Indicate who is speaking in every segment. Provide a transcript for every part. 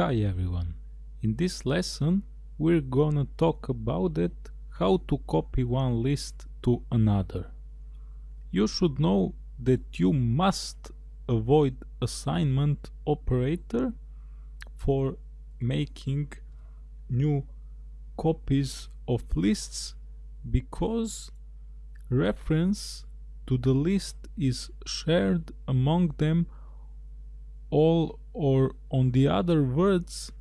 Speaker 1: Hi everyone. In this lesson we're gonna talk about it how to copy one list to another. You should know that you must avoid assignment operator for making new copies of lists because reference to the list is shared among them all or on the other words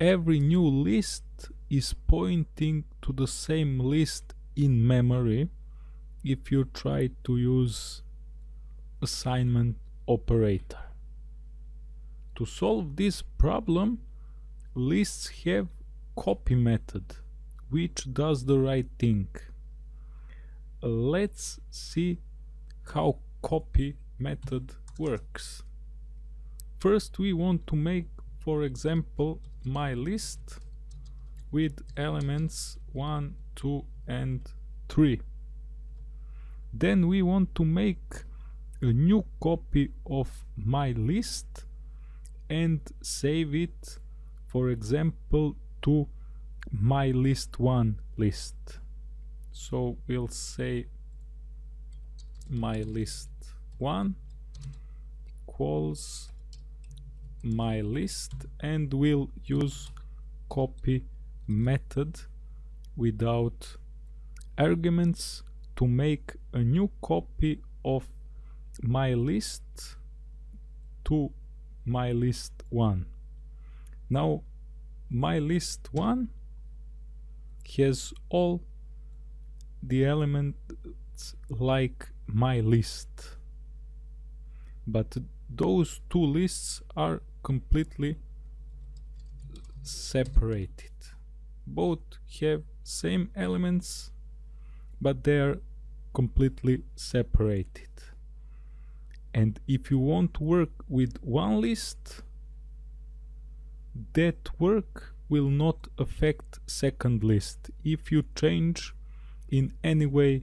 Speaker 1: every new list is pointing to the same list in memory if you try to use assignment operator. To solve this problem lists have copy method which does the right thing. Let's see how copy method works. First we want to make for example my list with elements 1, 2 and 3. Then we want to make a new copy of my list and save it for example to my list 1 list. So we'll say my list 1 equals my list and we'll use copy method without arguments to make a new copy of my list to my list 1 now my list 1 has all the elements like my list. But those two lists are completely separated. Both have same elements but they are completely separated. And if you want to work with one list that work will not affect second list. If you change in any way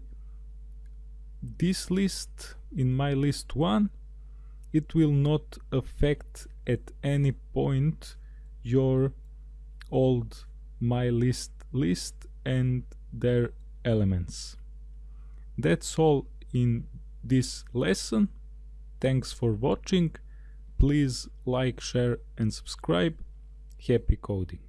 Speaker 1: this list in my list 1 it will not affect at any point your old my list list and their elements. That's all in this lesson. Thanks for watching. Please like, share and subscribe. Happy coding.